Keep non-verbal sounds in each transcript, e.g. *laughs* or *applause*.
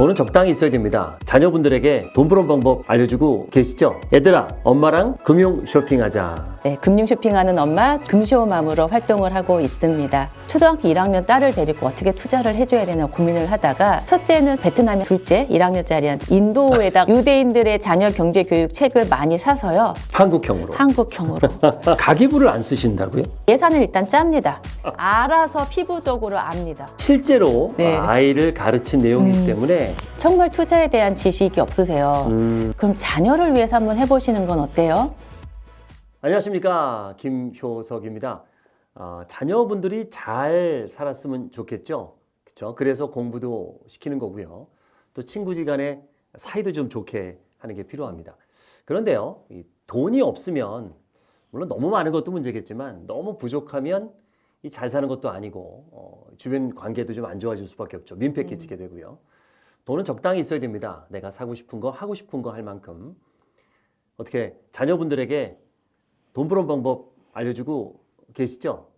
돈은 적당히 있어야 됩니다. 자녀분들에게 돈 버는 방법 알려주고 계시죠? 얘들아, 엄마랑 금융 쇼핑하자. 네, 금융 쇼핑하는 엄마 금쇼맘으로 활동을 하고 있습니다. 초등학교 1학년 딸을 데리고 어떻게 투자를 해줘야 되나 고민을 하다가 첫째는 베트남에 둘째 1학년짜리한 인도에다 *laughs* 유대인들의 자녀 경제 교육 책을 많이 사서요. 한국형으로. 한국형으로 *laughs* 가계부를 안 쓰신다고요? 예산을 일단 짭니다. 알아서 피부적으로 압니다. 실제로 네. 아이를 가르친 내용이기 음. 때문에 정말 투자에 대한 지식이 없으세요. 음, 그럼 자녀를 위해서 한번 해보시는 건 어때요? 안녕하십니까 김효석입니다. 아, 자녀분들이 잘 살았으면 좋겠죠. 그렇죠? 그래서 공부도 시키는 거고요. 또 친구지간에 사이도 좀 좋게 하는 게 필요합니다. 그런데요, 이 돈이 없으면 물론 너무 많은 것도 문제겠지만 너무 부족하면 이 잘 사는 것도 아니고 어, 주변 관계도 좀 안 좋아질 수밖에 없죠. 민폐 끼치게 되고요. 돈은 적당히 있어야 됩니다. 내가 사고 싶은 거, 하고 싶은 거 할 만큼 어떻게 자녀분들에게 돈 버는 방법 알려주고 계시죠?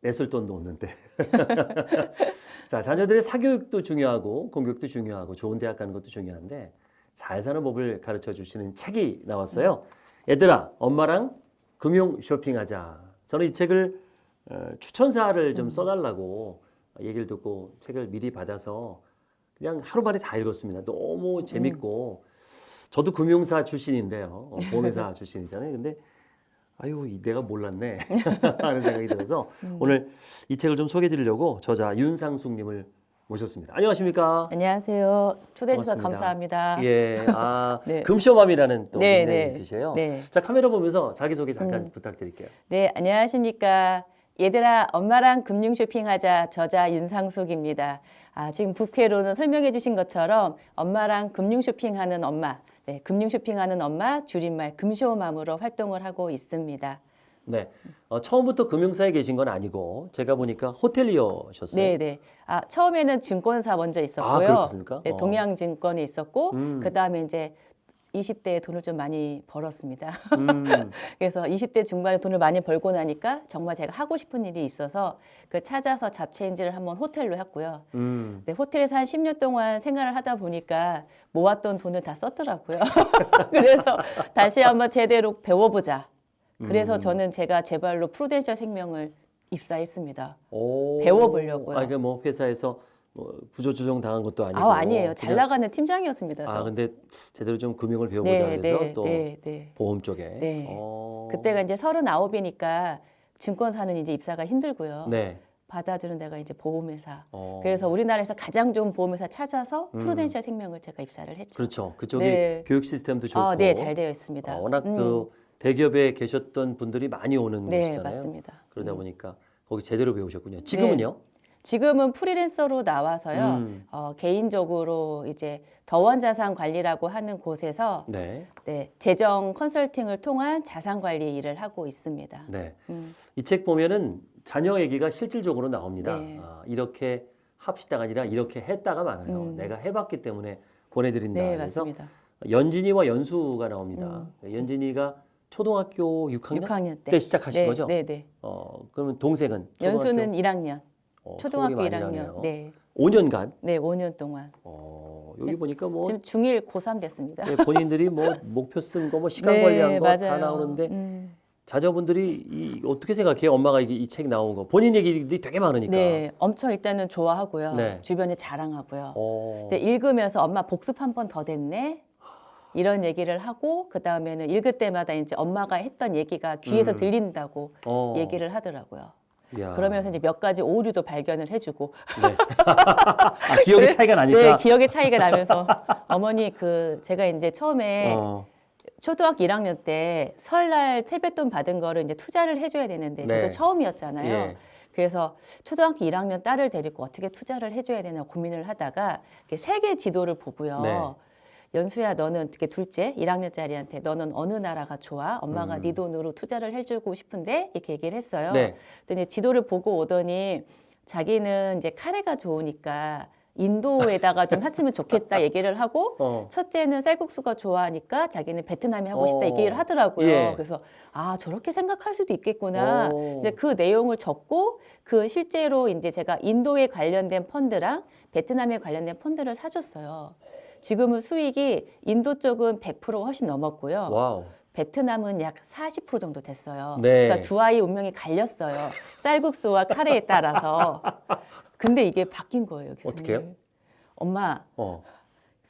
냈을 돈도 없는데. *laughs* 자, 자녀들의 사교육도 중요하고 공교육도 중요하고 좋은 대학 가는 것도 중요한데 잘 사는 법을 가르쳐 주시는 책이 나왔어요. 얘들아, 엄마랑 금융 쇼핑하자. 저는 이 책을 어, 추천사를 좀 써달라고 얘기를 듣고 책을 미리 받아서 그냥 하루 만에 다 읽었습니다. 너무 재밌고 저도 금융사 출신인데요. 어, 보험회사 *laughs* 출신이잖아요. 근데 아유 이 내가 몰랐네 *laughs* 하는 생각이 들어서 오늘 이 책을 좀 소개해 드리려고 저자 윤상숙님을 모셨습니다. 안녕하십니까? 안녕하세요. 초대해 주셔서. 감사합니다. 예, 아 *laughs* 네. 금쇼맘이라는 또 네, 네. 있으세요. 네. 자 카메라 보면서 자기 소개 잠깐 음. 부탁드릴게요. 네, 안녕하십니까. 얘들아, 엄마랑 금융 쇼핑하자. 저자 윤상숙입니다. 아, 지금 부캐로는 설명해 주신 것처럼 엄마랑 금융 쇼핑하는 엄마, 네, 금융 쇼핑하는 엄마, 줄임말 금쇼맘으로 활동을 하고 있습니다. 네, 어, 처음부터 금융사에 계신 건 아니고 제가 보니까 호텔리어셨어요. 네, 네. 아, 처음에는 증권사 먼저 아, 있었고요. 그렇습니까? 네, 어. 동양증권에 있었고, 음. 그 다음에 이제 20대에 돈을 좀 많이 벌었습니다. 음, *laughs* 그래서 20대 중반에 돈을 많이 벌고 나니까 정말 제가 하고 싶은 일이 있어서 그걸 찾아서 잡체인지를 한번 호텔로 했고요. 음. 네, 호텔에서 한 10년 동안 생활을 하다 보니까 모았던 돈을 다 썼더라고요. *laughs* 그래서 다시 한번 제대로 배워보자. 그래서 음. 저는 제가 제 발로 프루덴셜 생명을 입사했습니다. 오. 배워보려고요. 아, 이게 뭐 회사에서 뭐 구조조정 당한 것도 아니고. 아, 아니에요. 잘 나가는 팀장이었습니다. 저. 아, 근데 제대로 좀 금융을 배워보자 네, 해서 네, 또 네, 네. 보험 쪽에. 네. 어. 그때가 이제 서른아홉이니까 증권사는 이제 입사가 힘들고요. 네. 받아주는 데가 이제 보험회사. 어. 그래서 우리나라에서 가장 좋은 보험회사 찾아서 음. 프루덴셜 생명을 제가 입사를 했죠. 그렇죠. 그쪽이 네. 교육 시스템도 좋고. 아, 네, 잘 되어 있습니다. 어, 워낙 음. 또 대기업에 계셨던 분들이 많이 오는 네, 곳이잖아요. 맞습니다. 그러다 음. 보니까 거기 제대로 배우셨군요. 지금은요? 지금은 프리랜서로 나와서요. 음. 어, 개인적으로 이제 더원자산 관리라고 하는 곳에서 네. 네, 재정 컨설팅을 통한 자산 관리 일을 하고 있습니다. 네. 음, 이책 보면은 자녀 얘기가 실질적으로 나옵니다. 네. 아, 이렇게 합시다가 아니라 이렇게 했다가 많아요. 음. 내가 해봤기 때문에 보내드린다. 네, 그래서 맞습니다. 연진이와 연수가 나옵니다. 연진이가 초등학교 6학년, 6학년 때. 때 시작하신 네, 거죠? 네, 네. 어, 그러면 동생은 연수는 1학년, 어, 초등학교 토목이 많이 1학년. 나네요. 네, 5년간 네, 5년 동안. 어, 여기 네. 보니까 뭐 지금 중1 고3 됐습니다. 예, 본인들이 뭐 목표 쓴 거, 뭐 시간 네, 관리한 거 다. 나오는데 음. 자녀분들이 이, 어떻게 생각해요? 엄마가 이책 나온 거 본인 얘기들이 되게 많으니까. 네, 엄청 일단은 좋아하고요. 네. 주변에 자랑하고요. 어, 근데 읽으면서 엄마 복습 한 번 더 됐네. 이런 얘기를 하고 그 다음에는 읽을 때마다 이제 엄마가 했던 얘기가 귀에서 음. 들린다고 어, 얘기를 하더라고요. 이야. 그러면서 이제 몇 가지 오류도 발견을 해주고 네. *laughs* 아, 기억의 차이가 나니까. 네 기억의 차이가 나면서 어머니 그 제가 이제 처음에 어, 초등학교 1학년 때 설날 세뱃돈 받은 거를 이제 투자를 해줘야 되는데 저도 네. 처음이었잖아요. 예. 그래서 초등학교 1학년 딸을 데리고 어떻게 투자를 해줘야 되나 고민을 하다가 세계 지도를 보고요. 네. 연수야 너는 어떻게 둘째 1학년짜리한테 너는 어느 나라가 좋아? 엄마가 음. 네 돈으로 투자를 해주고 싶은데 이렇게 얘기를 했어요. 네. 근데 지도를 보고 오더니 자기는 이제 카레가 좋으니까 인도에다가 좀 했으면 좋겠다 *laughs* 얘기를 하고 어. 첫째는 쌀국수가 좋아하니까 자기는 베트남에 하고 싶다 어. 얘기를 하더라고요. 예. 그래서 아 저렇게 생각할 수도 있겠구나. 어. 이제 그 내용을 적고 그 실제로 이제 제가 인도에 관련된 펀드랑 베트남에 관련된 펀드를 사줬어요. 지금은 수익이 인도 쪽은 100%가 훨씬 넘었고요. Wow. 베트남은 약 40% 정도 됐어요. 네. 그러니까 두 아이 운명이 갈렸어요. 쌀국수와 카레에 따라서. 근데 이게 바뀐 거예요, 교수님. 어떡해요? 엄마, 어.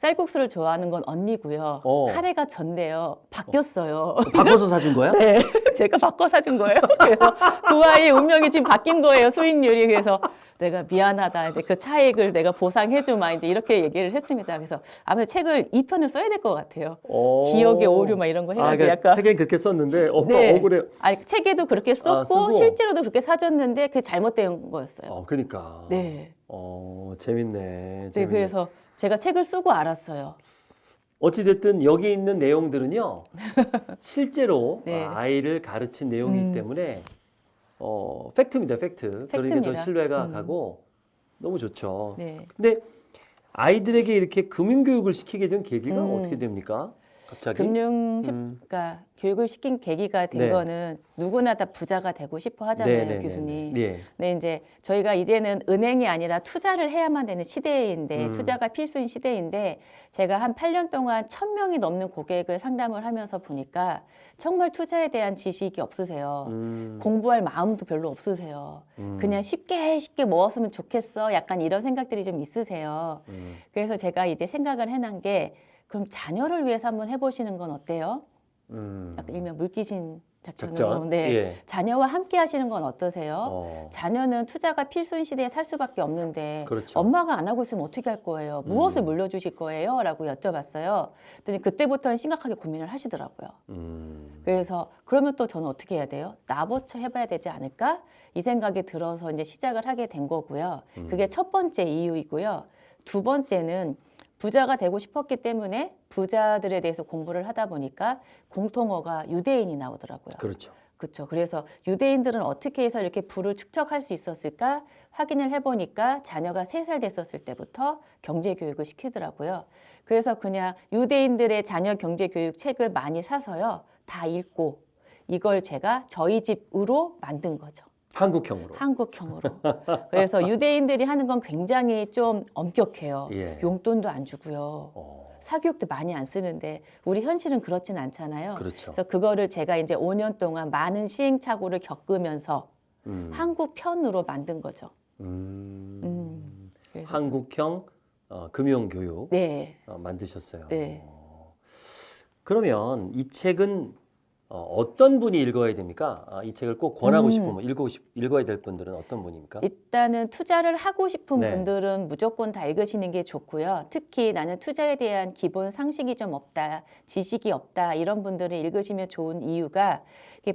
쌀국수를 좋아하는 건 언니고요. 어. 카레가 전데요. 바뀌었어요. 바꿔서 사준 거야? *laughs* 네, 제가 바꿔 사준 거예요. 그래서 두 아이의 운명이 지금 바뀐 거예요, 수익률이. 그래서 내가 미안하다. 이제 그 차익을 내가 보상해주마. 이제 이렇게 얘기를 했습니다. 그래서 아무래도 책을 2편을 써야 될 것 같아요. 어. 기억의 오류 막 이런 거 아, 해가지고 그러니까 약간. 책에 그렇게 썼는데 엄마 네. 억울해. 아니, 책에도 그렇게 썼고, 아. 실제로도 그렇게 사줬는데 그게 잘못된 거였어요. 어, 그러니까. 네. 어, 재밌네. 네, 재밌네. 그래서 제가 책을 쓰고 알았어요. 어찌 됐든 여기 있는 내용들은요. *laughs* 실제로 네. 아이를 가르친 내용이기 음. 때문에 어, 팩트입니다. 팩트. 그러니까 더. 신뢰가 음. 가고 너무 좋죠. 네. 근데 아이들에게 이렇게 금융 교육을 시키게 된 계기가 음. 어떻게 됩니까? 갑자기? 금융 음. 그러니까 교육을 시킨 계기가 된 네. 거는 누구나 다 부자가 되고 싶어 하잖아요, 네네네네. 교수님. 예. 네, 이제 저희가 이제는 은행이 아니라 투자를 해야만 되는 시대인데 음. 투자가 필수인 시대인데 제가 한 8년 동안 1000명이 넘는 고객을 상담을 하면서 보니까 정말 투자에 대한 지식이 없으세요. 음, 공부할 마음도 별로 없으세요. 음, 그냥 쉽게 쉽게 먹었으면 좋겠어. 약간 이런 생각들이 좀 있으세요. 음. 그래서 제가 이제 생각을 해놓은 게 그럼 자녀를 위해서 한번 해보시는 건 어때요? 음. 약간 일명 물귀신 작전으로. 작전. 네. 예. 자녀와 함께 하시는 건 어떠세요? 어. 자녀는 투자가 필수인 시대에 살 수밖에 없는데 그렇죠. 엄마가 안 하고 있으면 어떻게 할 거예요? 무엇을 음. 물려주실 거예요? 라고 여쭤봤어요. 그랬더니 그때부터는 심각하게 고민을 하시더라고요. 음. 그래서 그러면 또 저는 어떻게 해야 돼요? 나부터 해봐야 되지 않을까? 이 생각이 들어서 이제 시작을 하게 된 거고요. 음. 그게 첫 번째 이유이고요. 두 번째는 부자가 되고 싶었기 때문에 부자들에 대해서 공부를 하다 보니까 공통어가 유대인이 나오더라고요. 그렇죠. 그렇죠. 그래서 유대인들은 어떻게 해서 이렇게 부를 축적할 수 있었을까 확인을 해보니까 자녀가 세 살 됐었을 때부터 경제 교육을 시키더라고요. 그래서 그냥 유대인들의 자녀 경제 교육 책을 많이 사서요 다 읽고 이걸 제가 저희 집으로 만든 거죠. 한국형으로. 한국형으로. 그래서 *laughs* 유대인들이 하는 건 굉장히 좀 엄격해요. 예. 용돈도 안 주고요. 어. 사교육도 많이 안 쓰는데 우리 현실은 그렇진 않잖아요. 그렇죠. 그래서 그거를 제가 이제 5년 동안 많은 시행착오를 겪으면서 음. 한국 편으로 만든 거죠. 음. 음. 한국형 어, 금융교육 네. 어, 만드셨어요. 네. 어. 그러면 이 책은 어, 어떤 분이 읽어야 됩니까? 아, 이 책을 꼭 권하고 음. 싶으면 읽고 싶, 읽어야 될 분들은 어떤 분입니까? 일단은 투자를 하고 싶은 네. 분들은 무조건 다 읽으시는 게 좋고요. 특히 나는 투자에 대한 기본 상식이 좀 없다, 지식이 없다 이런 분들은 읽으시면 좋은 이유가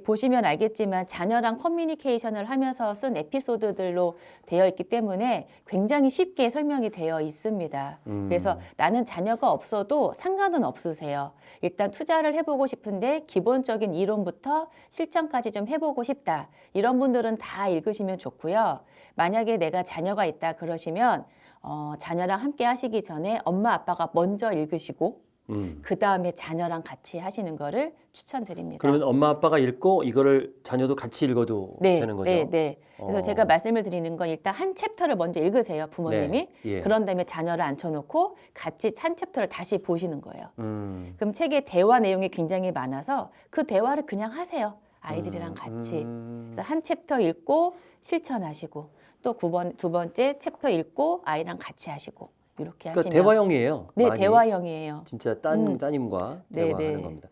보시면 알겠지만 자녀랑 커뮤니케이션을 하면서 쓴 에피소드들로 되어 있기 때문에 굉장히 쉽게 설명이 되어 있습니다. 음. 그래서 나는 자녀가 없어도 상관은 없으세요. 일단 투자를 해보고 싶은데 기본적인 이론부터 실천까지 좀 해보고 싶다. 이런 분들은 다 읽으시면 좋고요. 만약에 내가 자녀가 있다 그러시면 어, 자녀랑 함께 하시기 전에 엄마 아빠가 먼저 읽으시고 음. 그 다음에 자녀랑 같이 하시는 거를 추천드립니다. 그러면 엄마 아빠가 읽고 이거를 자녀도 같이 읽어도 네, 되는 거죠? 네, 네. 그래서 어. 제가 말씀을 드리는 건 일단 한 챕터를 먼저 읽으세요, 부모님이. 네, 예. 그런 다음에 자녀를 앉혀놓고 같이 한 챕터를 다시 보시는 거예요. 음. 그럼 책에 대화 내용이 굉장히 많아서 그 대화를 그냥 하세요. 아이들이랑 음, 같이. 음. 그래서 한 챕터 읽고 실천하시고 또두 번, 두 번째 챕터 읽고 아이랑 같이 하시고 이렇게 그러니까 하시면 대화형이에요. 네. 대화형이에요. 진짜 따님, 음. 따님과 네, 대화하는 네. 겁니다.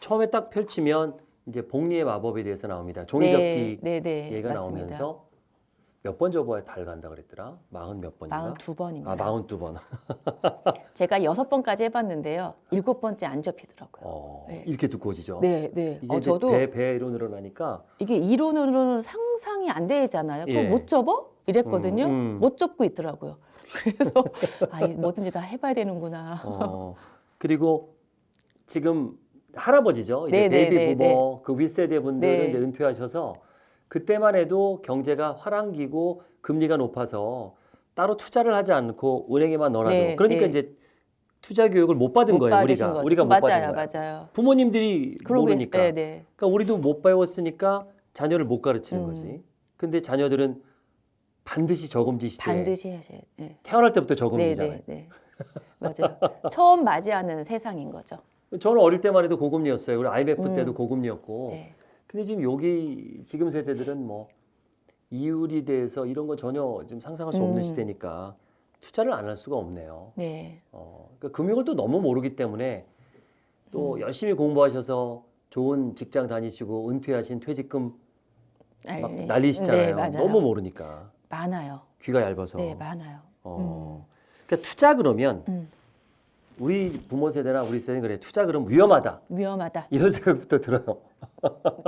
처음에 딱 펼치면 이제 복리의 마법에 대해서 나옵니다. 네, 종이접기 네, 네, 얘가 맞습니다. 나오면서 몇 번 접어야 달 간다 그랬더라? 마흔 몇 번인가? 42번입니다. 아, 마흔 두 번. *laughs* 제가 여섯 번까지 해봤는데요. 일곱 번째 안 접히더라고요. 어, 네. 이렇게 두꺼워지죠. 네, 네. 이게 어, 저도 배 배로 늘어나니까 이게 이론으로는 상상이 안 되잖아요. 그거 예. 못 접어? 이랬거든요. 음, 음. 못 접고 있더라고요. 그래서 아, 이 뭐든지 다 해봐야 되는구나. 어, 그리고 지금 할아버지죠. 이제 네, 네, 베이비 네, 부모 그 윗세대 분들은 네. 이제 은퇴하셔서 그때만 해도 경제가 화랑기고 금리가 높아서 따로 투자를 하지 않고 은행에만 넣어놔도 네, 그러니까 네. 이제 투자 교육을 못 받은 못 거예요. 우리가 거죠. 우리가 못 맞아요, 받은 거예요. 맞아요. 부모님들이 모르니까. 네, 네. 그러니까 우리도 못 배웠으니까 자녀를 못 가르치는 음. 거지. 근데 자녀들은 반드시 저금리 시대. 반드시 하셔야. 네. 태어날 때부터 네, 저금리잖아요. 네, 네. 맞아요. 처음 맞이하는 세상인 거죠. 저는 어릴 때만 해도 고금리였어요. 그리고 IMF 음. 때도 고금리였고. 네. 근데 지금 여기 지금 세대들은 뭐 이율이 대해서 이런 거 전혀 지금 상상할 수 없는 음. 시대니까 투자를 안 할 수가 없네요. 네. 어, 그러니까 금융을 또 너무 모르기 때문에 또 음. 열심히 공부하셔서 좋은 직장 다니시고 은퇴하신 퇴직금 막. 날리시잖아요. 네. 너무 모르니까 많아요. 귀가 얇아서. 네, 많아요. 어. 그러니까 투자 그러면 음. 우리 부모 세대나 우리 세대는 그래 투자 그러면 위험하다 위험하다. 이런 *laughs* 생각부터 들어요.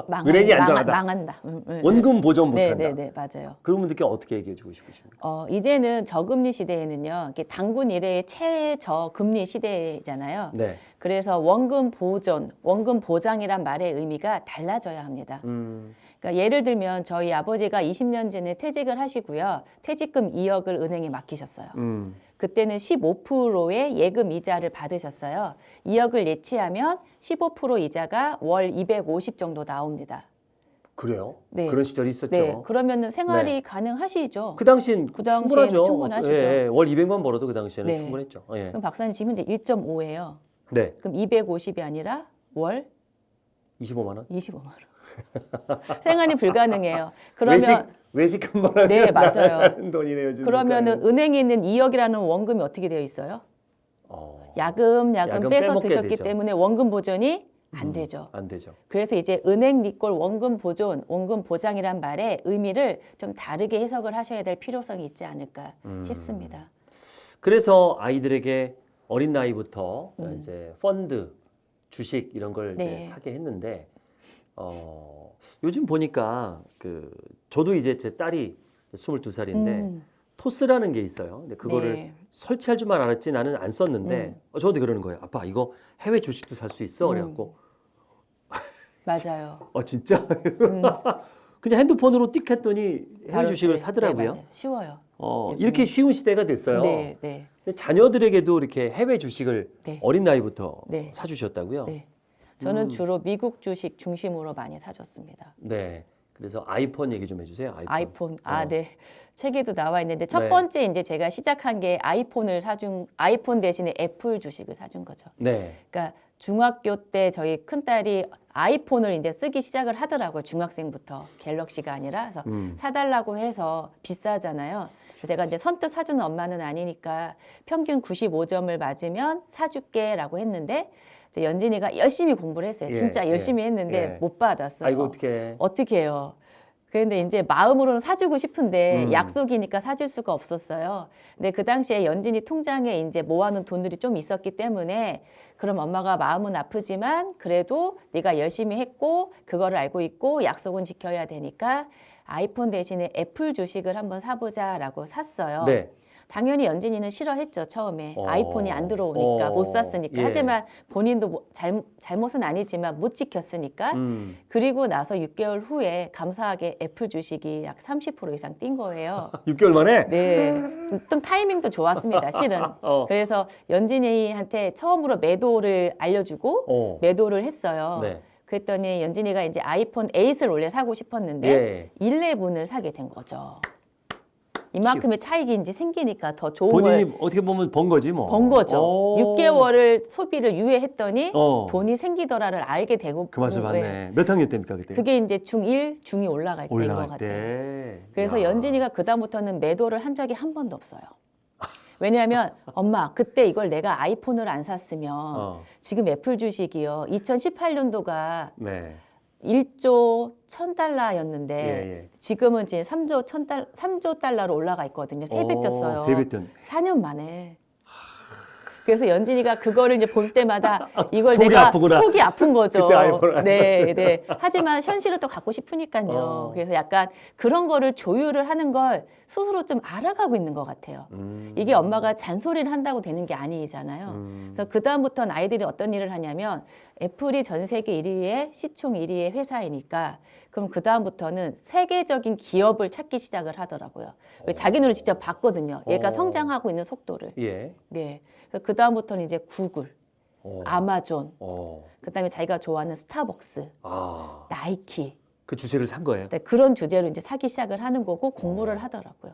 망한, 은행이 안전하다. 망한다. 음, 음, 원금 보전 네, 못한다. 네, 네, 맞아요. 그런 분들께 어떻게 얘기해 주고 싶으십니까? 어, 이제는 저금리 시대에는요, 이게 단군 이래의 최저금리 시대잖아요. 네. 그래서 원금 보존, 원금 보장이란 말의 의미가 달라져야 합니다. 음, 그러니까 예를 들면 저희 아버지가 20년 전에 퇴직을 하시고요, 퇴직금 2억을 은행에 맡기셨어요. 음. 그때는 15%의 예금 이자를 받으셨어요. 2억을 예치하면 15% 이자가 월 250 정도 나옵니다. 그래요? 네. 그런 시절이 있었죠. 네, 그러면은 생활이 네. 가능하시죠? 그 당시엔 그 충분하죠. 충분하시죠. 예, 예. 월 200만 벌어도 그 당시에는 네. 충분했죠. 예. 그럼 박사님 지금 현재 1.5예요. 네. 그럼 250이 아니라 월 25만 원. 25만 원. *laughs* 생활이 불가능해요. 그러면 외식 외식 한번 하면 네, 맞아요. 돈이네요. 그러면은 물가는. 은행에 있는 2억이라는 원금이 어떻게 되어 있어요? 어, 야금 야금 야금 빼서 드셨기 되죠. 때문에 원금 보존이 안 음, 되죠. 안 되죠. 그래서 이제 은행 리콜 원금 보존, 원금 보장이란 말의 의미를 좀 다르게 해석을 하셔야 될 필요성이 있지 않을까 음. 싶습니다. 그래서 아이들에게 어린 나이부터 음. 이제 펀드, 주식 이런 걸 이제 네. 사게 했는데 어, 요즘 보니까 그 저도 이제 제 딸이 22살인데 음, 토스라는 게 있어요. 근데 그거를 네. 설치할 줄만 알았지 나는 안 썼는데 음. 어, 저한테 그러는 거예요. 아빠 이거 해외 주식도 살 수 있어. 음. 그래갖고 맞아요. *laughs* 어 진짜 음, *laughs* 그냥 핸드폰으로 띡 했더니 해외 주식을 네, 사더라고요. 네. 쉬워요. 어, 요즘에. 이렇게 쉬운 시대가 됐어요. 네, 네, 자녀들에게도 이렇게 해외 주식을 네. 어린 나이부터 네. 사주셨다고요? 네. 저는 음. 주로 미국 주식 중심으로 많이 사줬습니다. 네. 그래서 아이폰 얘기 좀 해주세요. 아이폰. 아이폰. 아, 어. 네. 책에도 나와 있는데 첫 네. 번째 이제 제가 시작한 게 아이폰을 사준 아이폰 대신에 애플 주식을 사준 거죠. 네. 그러니까 중학교 때 저희 큰 딸이 아이폰을 이제 쓰기 시작을 하더라고요. 중학생부터 갤럭시가 아니라 그래서 음. 사달라고 해서 비싸잖아요. 그래서 제가 이제 선뜻 사주는 엄마는 아니니까 평균 95점을 맞으면 사줄게라고 했는데 연진이가 열심히 공부를 했어요. 예, 진짜 예, 열심히 했는데 예. 못 받았어요. 아이고 어떻게? 어떻게 해요? 그런데 이제 마음으로는 사주고 싶은데 음. 약속이니까 사줄 수가 없었어요. 근데 그 당시에 연진이 통장에 이제 모아놓은 돈들이 좀 있었기 때문에 그럼 엄마가 마음은 아프지만 그래도 네가 열심히 했고 그거를 알고 있고 약속은 지켜야 되니까 아이폰 대신에 애플 주식을 한번 사보자라고 샀어요. 네. 당연히 연진이는 싫어했죠 처음에 어. 아이폰이 안 들어오니까 어. 못 샀으니까 예. 하지만 본인도 뭐 잘, 잘못은 아니지만 못 지켰으니까 음. 그리고 나서 6개월 후에 감사하게 애플 주식이 약 30% 이상 뛴 거예요. *laughs* 6개월 만에? 네. 좀 타이밍도 좋았습니다, 실은. *laughs* 어. 그래서 연진이한테 처음으로 매도를 알려주고 어. 매도를 했어요. 네. 그랬더니 연진이가 이제 아이폰 8을 원래 사고 싶었는데 예. 11을 사게 된 거죠. 이만큼의 차익이 이제 생기니까 더 좋은 본인이 걸 어떻게 보면 번 거지 뭐. 번 거죠. 어. 6개월을 소비를 유예했더니 어. 돈이 생기더라를 알게 되고 그 맛을 네. 봤네. 몇 학년 때입니까 그때? 그게 이제 중1, 중2 올라갈 때인 것 올라갈 같아요. 때. 그래서 야. 연진이가 그다음부터는 매도를 한 적이 한 번도 없어요. 왜냐하면 *laughs* 엄마 그때 이걸 내가 아이폰을 안 샀으면 어. 지금 애플 주식이요. 2018년도가 네. 1조 1000달러였는데 예, 예. 지금은 이제 3조 1000달 3조 달러로 올라가 있거든요. 세배 뛰었어요. 세배 뛰었네. 4년 만에. 그래서 연진이가 그거를 이제 볼 때마다 *laughs* 이걸 속이 내가 아프구나. 속이 아픈 거죠. 네, 네. 하지만 현실을 또 갖고 싶으니까요. 어. 그래서 약간 그런 거를 조율을 하는 걸 스스로 좀 알아가고 있는 것 같아요. 음. 이게 엄마가 잔소리를 한다고 되는 게 아니잖아요. 음. 그래서 그 다음부터는 아이들이 어떤 일을 하냐면 애플이 전 세계 1위의 시총 1위의 회사이니까 그럼 그 다음부터는 세계적인 기업을 찾기 시작을 하더라고요. 왜 자기 눈으로 직접 봤거든요. 얘가 어. 성장하고 있는 속도를. 예. 네. 그 다음부터는 이제 구글, 어. 아마존, 어. 그다음에 자기가 좋아하는 스타벅스, 아. 나이키 그 주식을 산 거예요. 네, 그런 주제로 이제 사기 시작을 하는 거고 공부를 하더라고요.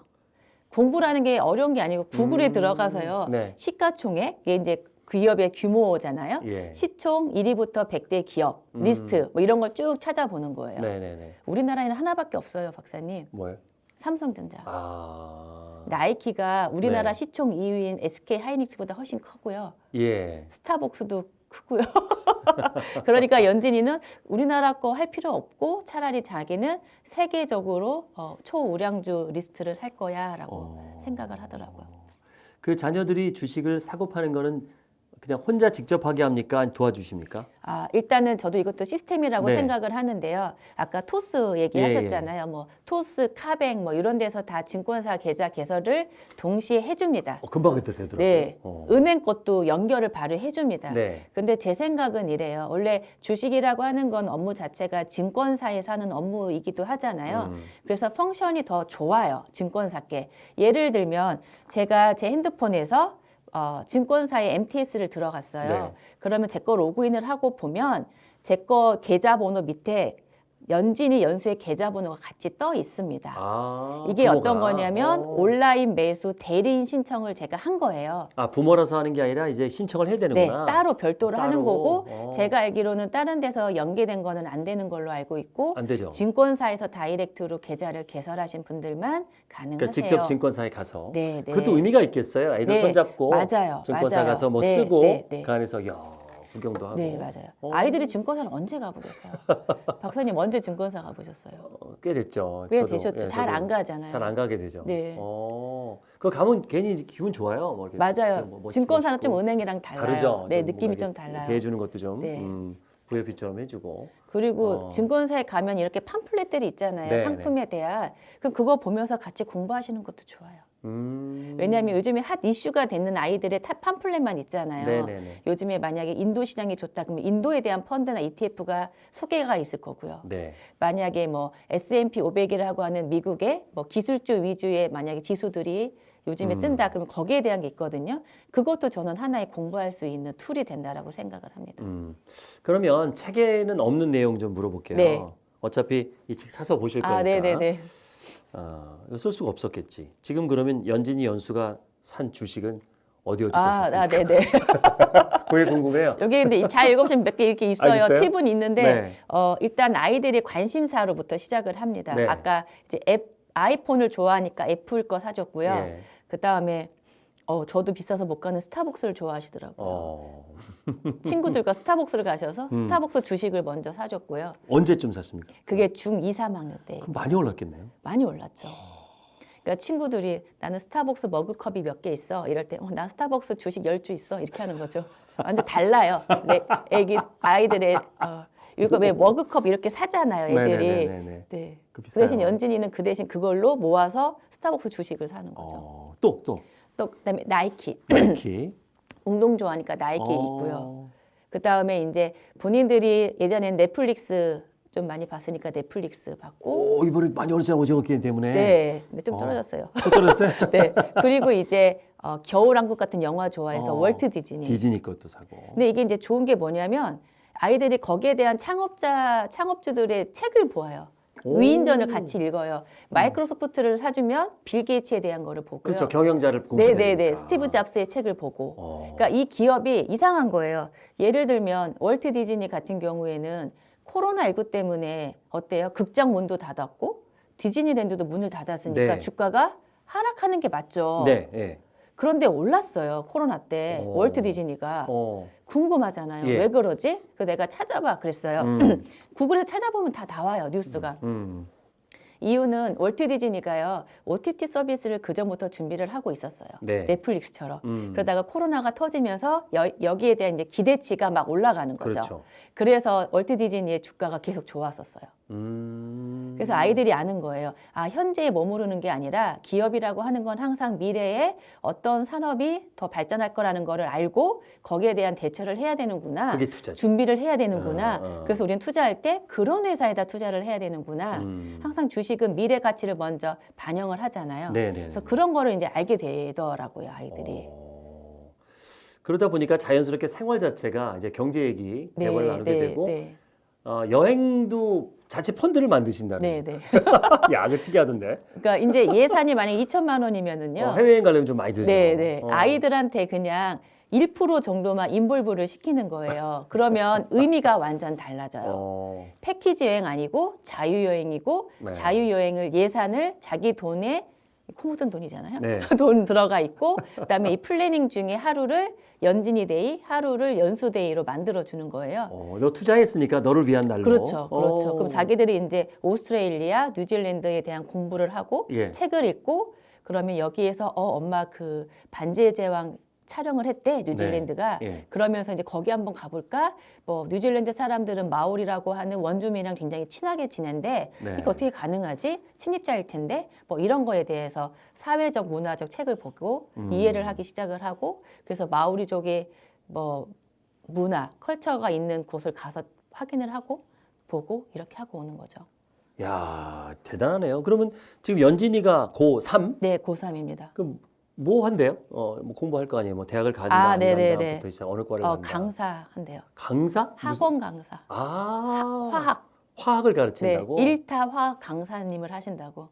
공부라는 게 어려운 게 아니고 구글에 음, 들어가서요. 네. 시가총액 이게 이제 기업의 규모잖아요. 예. 시총 1위부터 100대 기업 음. 리스트 뭐 이런 걸 쭉 찾아보는 거예요. 네네네. 우리나라에는 하나밖에 없어요, 박사님. 뭐요? 삼성전자. 아. 나이키가 우리나라 네. 시총 2위인 SK 하이닉스보다 훨씬 크고요. 예. 스타벅스도 크고요. *laughs* 그러니까 연진이는 우리나라 거 할 필요 없고 차라리 자기는 세계적으로 어, 초우량주 리스트를 살 거야라고 어. 생각을 하더라고요. 그 자녀들이 주식을 사고 파는 거는 그냥 혼자 직접 하게 합니까? 도와주십니까? 아, 일단은 저도 이것도 시스템이라고 네. 생각을 하는데요. 아까 토스 얘기하셨잖아요. 뭐 토스, 카뱅 뭐 이런 데서 다 증권사 계좌 개설을 동시에 해줍니다. 어, 금방 그때 되더라고요. 네, 어. 은행 것도 연결을 바로 해줍니다. 네. 근데 제 생각은 이래요. 원래 주식이라고 하는 건 업무 자체가 증권사에서 하는 업무이기도 하잖아요. 음. 그래서 펑션이 더 좋아요. 증권사께. 예를 들면 제가 제 핸드폰에서 어, 증권사의 MTS를 들어갔어요. 네. 그러면 제 거 로그인을 하고 보면 제 거 계좌번호 밑에 연진이 연수의 계좌번호가 같이 떠 있습니다. 아, 이게 부모가. 어떤 거냐면 어. 온라인 매수 대리인 신청을 제가 한 거예요. 아 부모라서 하는 게 아니라 이제 신청을 해야 네, 되는구나. 따로 별도로 따로. 하는 거고 어. 제가 알기로는 다른 데서 연계된 거는 안 되는 걸로 알고 있고 안 되죠. 증권사에서 다이렉트로 계좌를 개설하신 분들만 가능하세요. 그러니까 직접 증권사에 가서. 네, 네. 그것도 의미가 있겠어요. 아이들 네, 손잡고 맞아요, 증권사 맞아요. 가서 뭐 네, 쓰고 네, 네. 그 안에서 야 구경도 하고. 네, 맞아요. 어. 아이들이 증권사를 언제 가보셨어요? *laughs* 박사님 언제 증권사 가보셨어요? 어, 꽤 됐죠. 꽤 저도, 되셨죠. 예, 잘 안 가잖아요. 잘 안 가게 되죠. 네. 어, 그거 가면 괜히 기분 좋아요. 뭐 맞아요. 뭐 멋있고 증권사는 좀 멋있고. 은행이랑 달라요. 다르죠. 네, 좀 느낌이 좀 달라요. 대해주는 것도 좀 네. 음, VIP처럼 해주고. 그리고 어. 증권사에 가면 이렇게 팜플렛들이 있잖아요. 네, 상품에 대한. 그럼 그거 보면서 같이 공부하시는 것도 좋아요. 음. 왜냐하면 요즘에 핫 이슈가 되는 아이들의 top 팜플렛만 있잖아요. 네네네. 요즘에 만약에 인도 시장이 좋다 그러면 인도에 대한 펀드나 ETF가 소개가 있을 거고요. 네. 만약에 뭐 S&P 500이라고 하는 미국의 뭐 기술주 위주의 만약에 지수들이 요즘에 음. 뜬다 그러면 거기에 대한 게 있거든요. 그것도 저는 하나의 공부할 수 있는 툴이 된다라고 생각을 합니다. 음. 그러면 책에는 없는 내용 좀 물어볼게요. 네. 어차피 이 책 사서 보실 거니까. 아, 네, 네, 네. 아, 이거 쓸 수가 없었겠지. 지금 그러면 연진이 연수가 산 주식은 어디 어디 아, 보셨습니까? 아, 네, 네. *laughs* 그게 궁금해요. 여기 근데 잘 읽어보시면 몇 개 이렇게 있어요. 아? 팁은 있는데 네. 어, 일단 아이들의 관심사로부터 시작을 합니다. 네. 아까 이제 앱 아이폰을 좋아하니까 애플 거 사줬고요. 예. 그 다음에 어, 저도 비싸서 못 가는 스타벅스를 좋아하시더라고요. 어, 친구들과 스타벅스를 가셔서 음. 스타벅스 주식을 먼저 사줬고요. 언제쯤 샀습니까? 그게 중 2, 3학년 때 그럼 많이 올랐겠네요. 많이 올랐죠. 그러니까 친구들이 나는 스타벅스 머그컵이 몇 개 있어. 이럴 때, 어, 난 스타벅스 주식 10주 있어. 이렇게 하는 거죠. 완전 달라요. 내 애기, 아이들의, 어, 이거 왜 머그컵 이렇게 사잖아요. 애들이. 네네네네. 네. 그그 비싸요. 대신 연진이는 그 대신 그걸로 모아서 스타벅스 주식을 사는 거죠. 어, 또 또. 또 그다음에 나이키. 나이키. 운동 좋아하니까 나이키 어. 있고요. 그 다음에 이제 본인들이 예전에 넷플릭스 좀 많이 봤으니까 넷플릭스 봤고. 오 이번에 많이 올랐잖아요 오징어 게임 때문에. 네. 근데 좀 어. 떨어졌어요. 또 떨어졌어요? *laughs* 네. 그리고 이제 어, 겨울왕국 같은 영화 좋아해서 어, 월트 디즈니. 디즈니 것도 사고. 근데 이게 이제 좋은 게 뭐냐면 아이들이 거기에 대한 창업자 창업주들의 책을 보아요. 오. 위인전을 같이 읽어요. 마이크로소프트를 사주면 빌 게이츠에 대한 거를 보고요. 그렇죠 경영자를 공부해야 네네네. 되니까. 스티브 잡스의 책을 보고. 어. 그러니까 이 기업이 이상한 거예요. 예를 들면 월트 디즈니 같은 경우에는 코로나19 때문에 어때요? 극장 문도 닫았고 디즈니랜드도 문을 닫았으니까 네. 주가가 하락하는 게 맞죠. 네. 네. 그런데 올랐어요. 코로나 때 오. 월트 디즈니가 어. 궁금하잖아요. 예. 왜 그러지? 그 내가 찾아봐 그랬어요. 음. *clears throat* 구글에 찾아보면 다 나와요 뉴스가. 음. 이유는 월트 디즈니가요 OTT 서비스를 그 전부터 준비를 하고 있었어요. 네. 넷플릭스처럼. 음. 그러다가 코로나가 터지면서 여, 기에 대한 이제 기대치가 막 올라가는 거죠. 그렇죠. 그래서 월트 디즈니의 주가가 계속 좋았었어요. 음. 그래서 아이들이 아는 거예요. 아, 현재에 머무르는 게 아니라 기업이라고 하는 건 항상 미래에 어떤 산업이 더 발전할 거라는 거를 알고 거기에 대한 대처를 해야 되는구나. 준비를 해야 되는구나. 어, 어. 그래서 우리는 투자할 때 그런 회사에다 투자를 해야 되는구나. 음. 항상 주식은 미래 가치를 먼저 반영을 하잖아요. 네네. 그래서 그런 거를 이제 알게 되더라고요, 아이들이. 어. 그러다 보니까 자연스럽게 생활 자체가 이제 경제 얘기 대화를 나누게 되고 네. 어, 여행도 자체 펀드를 만드신다는. 네, 네. *laughs* 야, 그 특이하던데. 그러니까 이제 예산이 만약 2천만 원이면은요. 어, 해외여행 가려면 좀 많이 들죠. 네, 네. 어. 아이들한테 그냥 1% 정도만 인볼브를 시키는 거예요. 그러면 *laughs* 의미가 완전 달라져요. 어, 패키지 여행 아니고 자유 여행이고 네. 자유 여행을 예산을 자기 돈에 코 묻은 돈이잖아요. 네. *laughs* 돈 들어가 있고 그다음에 이 planning 중에 하루를 연진이 Day, 하루를 연수 Day로 만들어 주는 거예요. 어, 너 투자했으니까 너를 위한 날로. 그렇죠. 그렇죠. 어. 그럼 자기들이 이제 오스트레일리아, 뉴질랜드에 대한 공부를 하고 예. 책을 읽고 그러면 여기에서 어 엄마 그 반지의 제왕 촬영을 했대 뉴질랜드가 예. 그러면서 이제 거기 한번 가볼까? 뭐 뉴질랜드 사람들은 마오리라고 하는 원주민이랑 굉장히 친하게 지낸데 네. 이게 어떻게 가능하지? 침입자일 텐데 뭐 이런 거에 대해서 사회적 문화적 책을 보고 음. 이해를 하기 시작을 하고 그래서 마오리족의 뭐 문화, 컬처가 있는 곳을 가서 확인을 하고 보고 이렇게 하고 오는 거죠. 야, 대단하네요. 그러면 지금 연진이가 고3? 네, 고3입니다. 그럼 뭐 한대요? 어, 뭐 공부할 거 아니에요? 뭐 대학을 가든가 아. 간다부터 시작 어느 과를 어, 간다. 강사 한대요. 강사? 무슨- 학원 강사. 아, 화학. 화학을 네, 가르친다고? 일타 화학 강사님을 하신다고.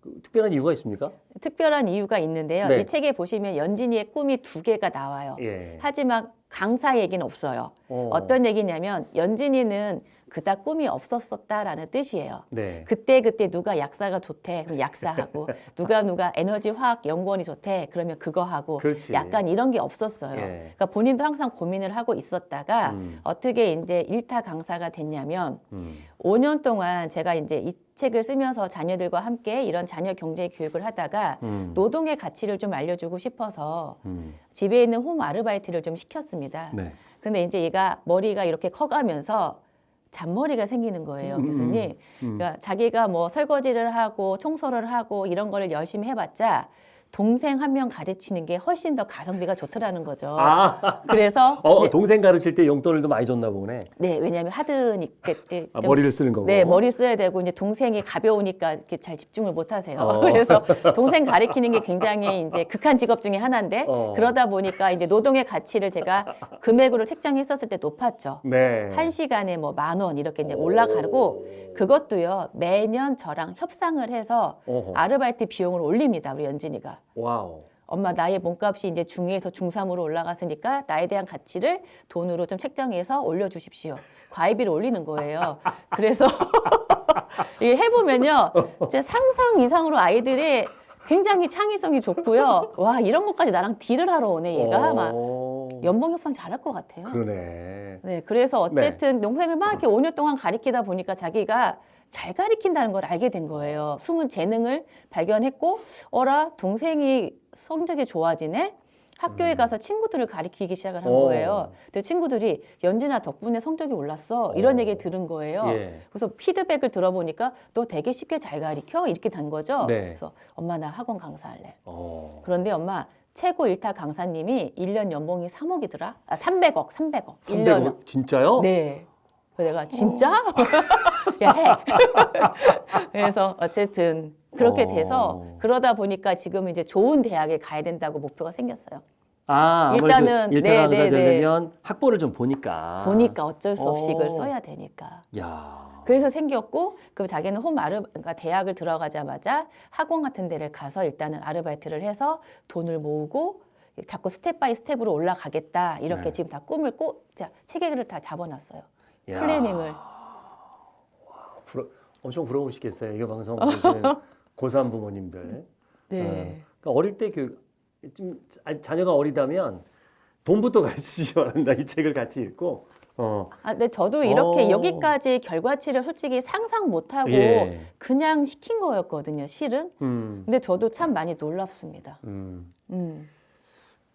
그 특별한 이유가 있습니까? 특별한 이유가 있는데요. 네. 이 책에 보시면 연진이의 꿈이 두 개가 나와요. 예. 하지만 강사 얘기는 없어요. 어. 어. 떤 얘기냐면 연진이는 그닥 꿈이 없었었다라는 뜻이에요. 네. 그때 그때 누가 약사가 좋대 그럼 약사하고 *laughs* 누가 누가 에너지 화학 연구원이 좋대 그러면 그거 하고 그렇지. 약간 이런 게 없었어요. 예. 그러니까 본인도 항상 고민을 하고 있었다가 음. 어떻게 이제 일타 강사가 됐냐면 음. 5년 동안 제가 이제 이 책을 쓰면서 자녀들과 함께 이런 자녀 경제 교육을 하다가 음. 노동의 가치를 좀 알려주고 싶어서 음. 집에 있는 홈 아르바이트를 좀 시켰습니다. 네. 근데 이제 얘가 머리가 이렇게 커가면서 잔머리가 생기는 거예요, 음, 교수님. 음. 그러니까 자기가 뭐 설거지를 하고 청소를 하고 이런 거를 열심히 해봤자 동생 한 명 가르치는 게 훨씬 더 가성비가 좋더라는 거죠. 아, 그래서 어, 네, 동생 가르칠 때 용돈을 더 많이 줬나 보네. 네, 왜냐하면 하드니까 예, 아, 좀 머리를 쓰는 거고. 네, 머리 써야 되고 이제 동생이 가벼우니까 이렇게 잘 집중을 못 하세요. 어. *laughs* 그래서 동생 가리키는 게 굉장히 이제 극한 직업 중에 하나인데 어. 그러다 보니까 이제 노동의 가치를 제가 금액으로 책정했었을 때 높았죠. 네. 한 시간에 뭐 만 원 이렇게 이제 올라가고 그것도요 매년 저랑 협상을 해서 어허. 아르바이트 비용을 올립니다 우리 연진이가 wow. 엄마 나의 몸값이 이제 중2에서 중3으로 올라갔으니까 나에 대한 가치를 돈으로 좀 책정해서 올려주십시오 과외비를 올리는 거예요 그래서 *laughs* 이게 해보면요 진짜 상상 이상으로 아이들이 굉장히 창의성이 좋고요 와 이런 것까지 나랑 deal을 하러 오네 얘가 막 어. 연봉 협상 잘할 것 같아요 그러네. 네, 그래서 어쨌든 동생을 막 이렇게 5년 동안 가리키다 보니까 자기가 잘 가리킨다는 걸 알게 된 거예요. 숨은 재능을 발견했고, 어라, 동생이 성적이 좋아지네? 학교에 가서 친구들을 가리키기 시작을 한 음. 어. 거예요. 근데 친구들이 연진아 덕분에 성적이 올랐어. 이런 어. 얘기 들은 거예요. 예. 그래서 피드백을 들어보니까 너 되게 쉽게 잘 가리켜? 이렇게 된 거죠. 네. 그래서 엄마 나 학원 강사할래. 어. 그런데 엄마 최고 일타 강사님이 1년 연봉이 3억이더라? 아, 300억, 300억. 300억 진짜요? 네. 그래서 내가 진짜? *laughs* 야 해. *laughs* 그래서 어쨌든 그렇게 어. 돼서 그러다 보니까 지금 이제 좋은 대학에 가야 된다고 목표가 생겼어요. 아, 일단은 네, 강사 네, 네. 되려면 학보를 좀 보니까. 보니까 어쩔 수 없이 어. 이걸 써야 되니까. 야. 그래서 생겼고 그 자기는 홈 아르 그러니까 대학을 들어가자마자 학원 같은 데를 가서 일단은 아르바이트를 해서 돈을 모으고 자꾸 step by step으로 올라가겠다 이렇게 네. 지금 다 꿈을 꼭 자, 체계를 다 잡아놨어요. 야. planning을. 부러, 엄청 부러우시겠어요. 이거 방송 보시는 *laughs* 고3 부모님들. 네. 어, 그러니까 어릴 때 그, 좀, 아, 자녀가 어리다면 돈부터 가르쳐야 *laughs* 한다. 이 책을 같이 읽고. 어. 아, 근데 저도 이렇게 어. 여기까지 결과치를 솔직히 상상 못하고 예. 그냥 시킨 거였거든요, 실은. 음, 근데 저도 참 많이 놀랍습니다. 음. 음.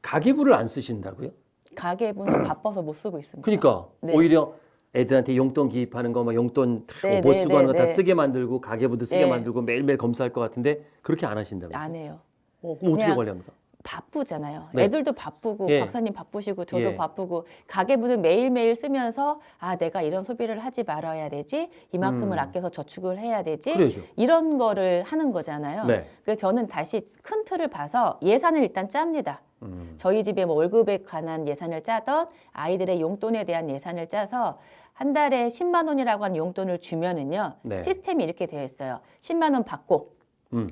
가계부를 안 쓰신다고요? 가계부는 *clears throat* 바빠서 못 쓰고 있습니다. 그러니까 네. 오히려 애들한테 용돈 기입하는 거, 막 용돈 네, 못 네, 쓰고 네, 하는 거다 네. 쓰게 만들고 가계부도 쓰게 네. 만들고 매일매일 검사할 것 같은데 그렇게 안 하신다면서요? 안 해요. 어, 그럼 어떻게 관리합니까? 바쁘잖아요. 네. 애들도 바쁘고 예. 박사님 바쁘시고 저도 예. 바쁘고 가계부는 매일매일 쓰면서 아 내가 이런 소비를 하지 말아야 되지 이만큼을 음. 아껴서 저축을 해야 되지 그래야죠. 이런 거를 하는 거잖아요. 네. 그래서 저는 다시 큰 틀을 봐서 예산을 일단 짭니다. 음. 저희 집에 뭐 월급에 관한 예산을 짜던 아이들의 용돈에 대한 예산을 짜서 한 달에 10만 원이라고 하는 용돈을 주면은요. 네. 시스템이 이렇게 되어 있어요. 10만 원 받고 음.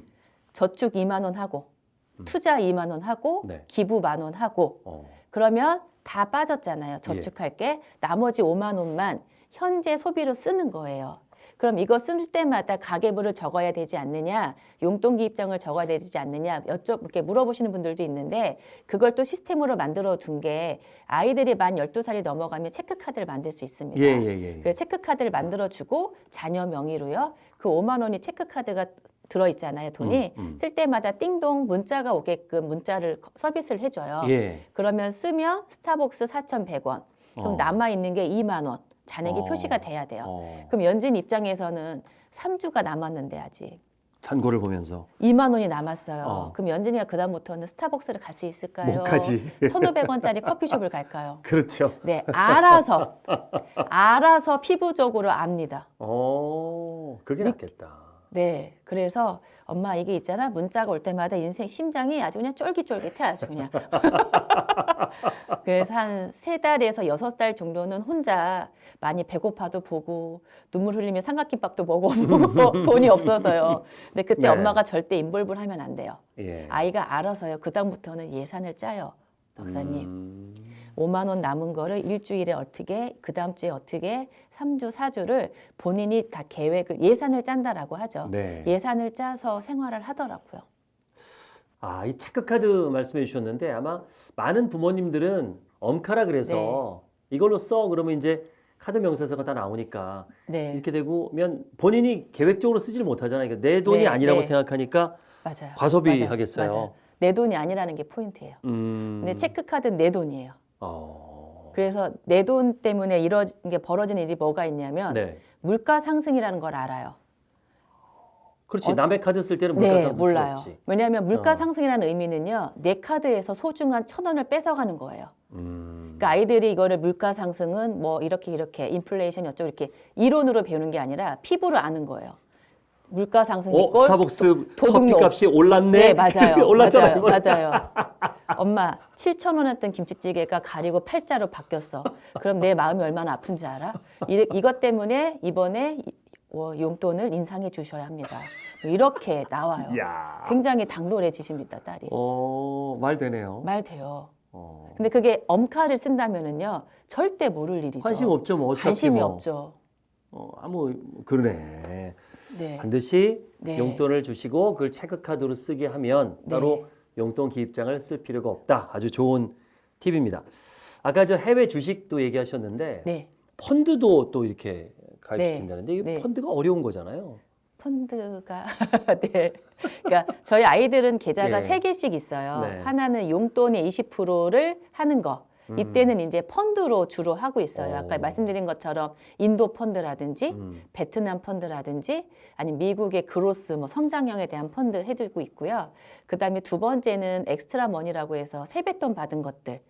저축 2만 원 하고 투자 2만 원 하고 네. 기부 만 원 하고 어. 그러면 다 빠졌잖아요. 저축할 게 나머지 5만 원만 현재 소비로 쓰는 거예요. 그럼 이거 쓸 때마다 가계부를 적어야 되지 않느냐, 용돈 기 입장을 적어야 되지 않느냐 여쭤 이렇게 물어보시는 분들도 있는데 그걸 또 시스템으로 만들어 둔 게 아이들이 만 12살이 넘어가면 체크카드를 만들 수 있습니다. 예, 예, 예. 그래서 체크카드를 만들어 주고 자녀 명의로요. 그 5만 원이 체크카드가 들어 있잖아요. 돈이 음, 음. 쓸 때마다 띵동 문자가 오게끔 문자를 서비스를 해줘요. 예. 그러면 쓰면 스타벅스 4,100원. 그럼 어. 남아 있는 게 2만 원. 잔액이 어. 표시가 돼야 돼요. 어. 그럼 연진 입장에서는 3주가 남았는데 아직 잔고를 보면서 2만 원이 남았어요. 어. 그럼 연진이가 그다음부터는 스타벅스를 갈 수 있을까요? 못 가지. 1,500원짜리 커피숍을 갈까요? *laughs* 그렇죠. 네, 알아서 알아서 피부적으로 압니다. 어, 그게 낫겠다. 네, 그래서 엄마 이게 있잖아 문자가 올 때마다 인생 심장이 아주 그냥 쫄깃쫄깃해 아주 그냥. *laughs* 그래서 한 세 달에서 여섯 달 정도는 혼자 많이 배고파도 보고 눈물 흘리며 삼각김밥도 먹어보고 *laughs* 돈이 없어서요. 근데 그때 네. 엄마가 절대 인볼브를 하면 안 돼요. 예. 아이가 알아서요. 그 다음부터는 예산을 짜요. 박사님. 음. 5만 원 남은 거를 일주일에 어떻게 그 다음 주에 어떻게 3주 4주를 본인이 다 계획을 예산을 짠다라고 하죠. 네. 예산을 짜서 생활을 하더라고요. 아, 이 체크카드 말씀해 주셨는데 아마 많은 부모님들은 엄카라 그래서 네. 이걸로 써 그러면 이제 카드 명세서가 다 나오니까 네, 이렇게 되면 본인이 계획적으로 쓰지를 못하잖아요. 그러니까 내 돈이 네, 아니라고 네. 생각하니까 맞아요. 과소비 맞아요. 하겠어요. 맞아요. 내 돈이 아니라는 게 포인트예요. 음. 근데 체크카드는 내 돈이에요. 어. 그래서 내 돈 때문에 이런 게 벌어지는 일이 뭐가 있냐면 네. 물가 상승이라는 걸 알아요. 그렇지. 어- 남의 카드 쓸 때는 물가 네, 상승 몰라요. 없지. 왜냐하면 물가 어. 상승이라는 의미는요, 내 카드에서 소중한 천 원을 뺏어가는 거예요. 음. 그러니까 아이들이 이거를 물가 상승은 뭐 이렇게 이렇게 인플레이션 어쩌고 이렇게 이론으로 배우는 게 아니라 피부로 아는 거예요. 물가 상승 어, 이꼴 스타벅스. 커피값이 올랐네. 네, 맞아요. *laughs* 올랐잖아요. 맞아요. 맞아요. 엄마, 7천 원 했던 김치찌개가 가리고 팔자로 바뀌었어. 그럼 내 마음이 얼마나 아픈지 알아? 이, 이것 때문에 이번에 이- 어, 용돈을 인상해 주셔야 합니다. 뭐 이렇게 나와요. 야. 굉장히 당돌해지십니다, 딸이. 어, 말 되네요. 말 돼요. 어. 근데 그게 엄카를 쓴다면은요, 절대 모를 일이죠. 관심 없죠, 뭐 어차피 관심이 뭐. 없죠. 어, 아무 그러네. 네. 반드시 네. 용돈을 주시고 그걸 체크카드로 쓰게 하면 네. 따로 용돈 기입장을 쓸 필요가 없다. 아주 좋은 팁입니다. 아까 저 해외 주식도 얘기하셨는데 네. 펀드도 또 이렇게 가입시킨다는데 네. 펀드가 어려운 거잖아요. 펀드가 *laughs* 네. 그러니까 저희 아이들은 계좌가 예. 세 개씩 있어요. 네. 하나는 용돈의 20%를 하는 거. 이때는 이제 펀드로 주로 하고 있어요. 아까 음. 어. 말씀드린 것처럼 인도 펀드라든지 음. 베트남 펀드라든지 아니면 미국의 growth 뭐 성장형에 대한 펀드 해주고 있고요. 그다음에 두 번째는 extra money라고 해서 세뱃돈 받은 것들.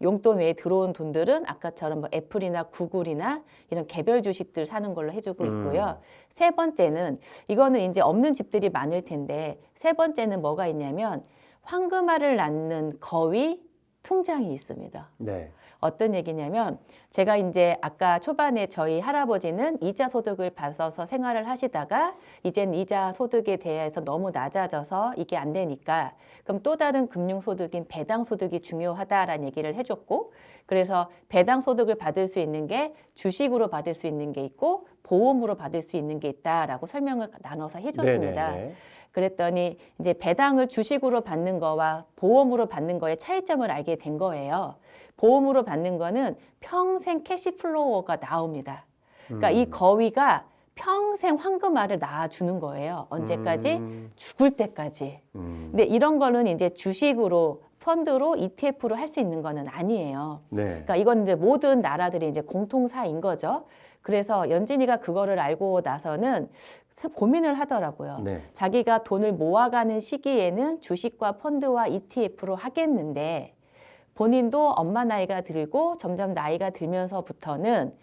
용돈 외에 들어온 돈들은 아까처럼 뭐 애플이나 구글이나 이런 개별 주식들 사는 걸로 해주고 음. 있고요. 세 번째는 이거는 이제 없는 집들이 많을 텐데 세 번째는 뭐가 있냐면 황금알을 낳는 거위 통장이 있습니다. 네. 어떤 얘기냐면 제가 이제 아까 초반에 저희 할아버지는 이자 소득을 받아서 생활을 하시다가 이젠 이자 소득에 대해서 너무 낮아져서 이게 안 되니까 그럼 또 다른 금융 소득인 배당 소득이 중요하다라는 얘기를 해줬고 그래서 배당 소득을 받을 수 있는 게 주식으로 받을 수 있는 게 있고 보험으로 받을 수 있는 게 있다라고 설명을 나눠서 해줬습니다. 네네네. 그랬더니 이제 배당을 주식으로 받는 거와 보험으로 받는 거의 차이점을 알게 된 거예요. 보험으로 받는 거는 평생 cash flow가 나옵니다. 그러니까 이 거위가 평생 황금알을 낳아주는 거예요. 언제까지? 음. 죽을 때까지. 음. 근데 이런 거는 이제 주식으로 펀드로 ETF로 할 수 있는 거는 아니에요. 네. 그러니까 이건 이제 모든 나라들이 이제 공통사인 거죠. 그래서 연진이가 그거를 알고 나서는 고민을 하더라고요. 네. 자기가 돈을 모아가는 시기에는 주식과 펀드와 ETF로 하겠는데 본인도 엄마 나이가 들고 점점 나이가 들면서부터는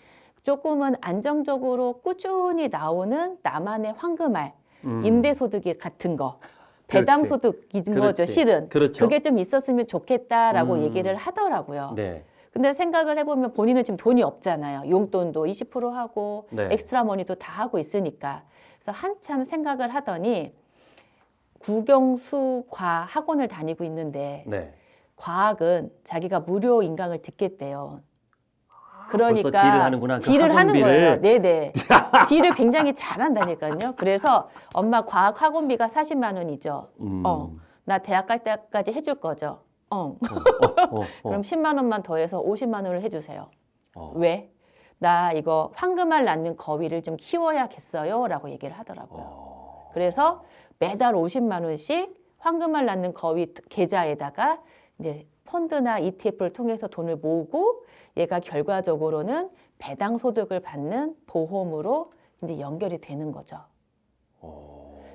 조금은 안정적으로 꾸준히 나오는 나만의 황금알, 음. 임대소득이 같은 거 배당 그렇지. 소득인 거죠, 그렇지. 실은. 그렇죠. 게좀 있었으면 좋겠다라고 음. 얘기를 하더라고요. 네. 근데 생각을 해보면 본인은 지금 돈이 없잖아요. 용돈도 20% 하고 네. extra money도 다 하고 있으니까. 그래서 한참 생각을 하더니 국영수 과 학원을 다니고 있는데 네. 과학은 자기가 무료 인강을 듣겠대요. 벌써 딜을 하는구나. 그 딜을 하는. 거예요. 네네. *laughs* 딜을 굉장히 잘한다니까요. 그래서 엄마 과학 학원비가 40만 원이죠. 음. 어. 나 대학 갈 때까지 해줄 거죠. 어. 어, 어, 어. *laughs* 그럼 10만 원만 더해서 50만 원을 해주세요. 어. 왜? 나 이거 황금알 낳는 거위를 좀 키워야겠어요. 라고 얘기를 하더라고요. 어. 그래서 매달 50만 원씩 황금알 낳는 거위 계좌에다가 이제 펀드나 ETF를 통해서 돈을 모으고 얘가 결과적으로는 배당 소득을 받는 보험으로 이제 연결이 되는 거죠.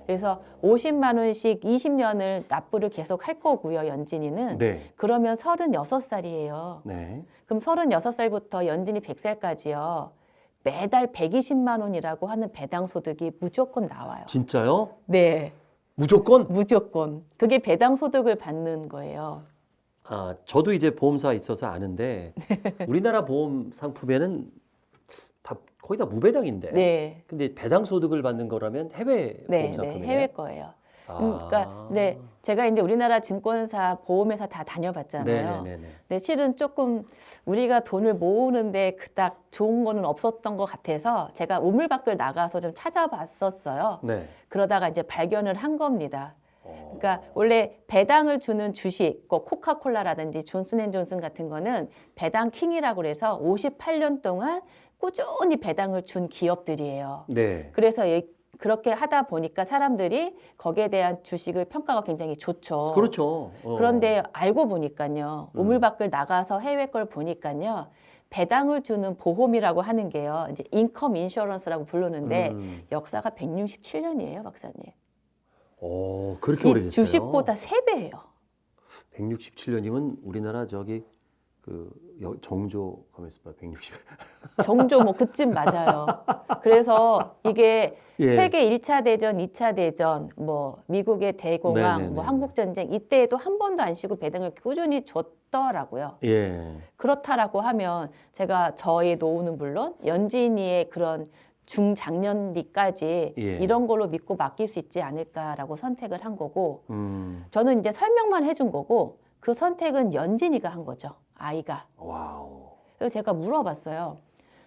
어. 그래서 50만 원씩 20년을 납부를 계속 할 거고요, 연진이는. 네. 그러면 36살이에요. 네. 그럼 36살부터 연진이 100살까지요. 매달 120만 원이라고 하는 배당 소득이 무조건 나와요. 진짜요? 네. 무조건? 무조건. 그게 배당 소득을 받는 거예요. 아, 저도 이제 보험사 있어서 아는데 *laughs* 우리나라 보험 상품에는 다 거의 다 무배당인데. 네. 근데 배당 소득을 받는 거라면 해외 네, 보험 네. 상품이에요. 해외 거예요. 아. 음, 그러니까 네, 제가 이제 우리나라 증권사 보험회사 다 다녀봤잖아요. 네네네. 근데 실은 조금 우리가 돈을 모으는데 그닥 좋은 거는 없었던 것 같아서 제가 우물 밖을 나가서 좀 찾아봤었어요. 네. 그러다가 이제 발견을 한 겁니다. 어. 그러니까 원래 배당을 주는 주식, 뭐 코카콜라라든지 존슨앤존슨 같은 거는 배당 킹이라고 그래서 58년 동안 꾸준히 배당을 준 기업들이에요. 네. 그래서 이- 그렇게 하다 보니까 사람들이 거기에 대한 주식을 평가가 굉장히 좋죠. 그렇죠. 어. 그런데 알고 보니까요. 음. 우물 밖을 나가서 해외 걸 보니까요. 배당을 주는 보험이라고 하는 게요. 이제 인컴 인셔런스라고 부르는데 음. 역사가 167년이에요, 박사님. 오, 그렇게 이 오래됐어요. 주식보다 세배예요 167년이면 우리나라 저기 그 여- 정조 가면서 봐. 160. 정조 뭐 그쯤 맞아요. 그래서 이게 예. 세계 1차 대전, 2차 대전, 뭐 미국의 대공황, 네네네. 뭐 한국 전쟁 이때에도 한 번도 안 쉬고 배당을 꾸준히 줬더라고요. 예. 그렇다라고 하면 제가 저의 노후는 물론 연진이의 그런 중장년기까지 예. 이런 걸로 믿고 맡길 수 있지 않을까라고 선택을 한 거고 음. 저는 이제 설명만 해준 거고 그 선택은 연진이가 한 거죠. 아이가. Wow. 그래서 제가 물어봤어요.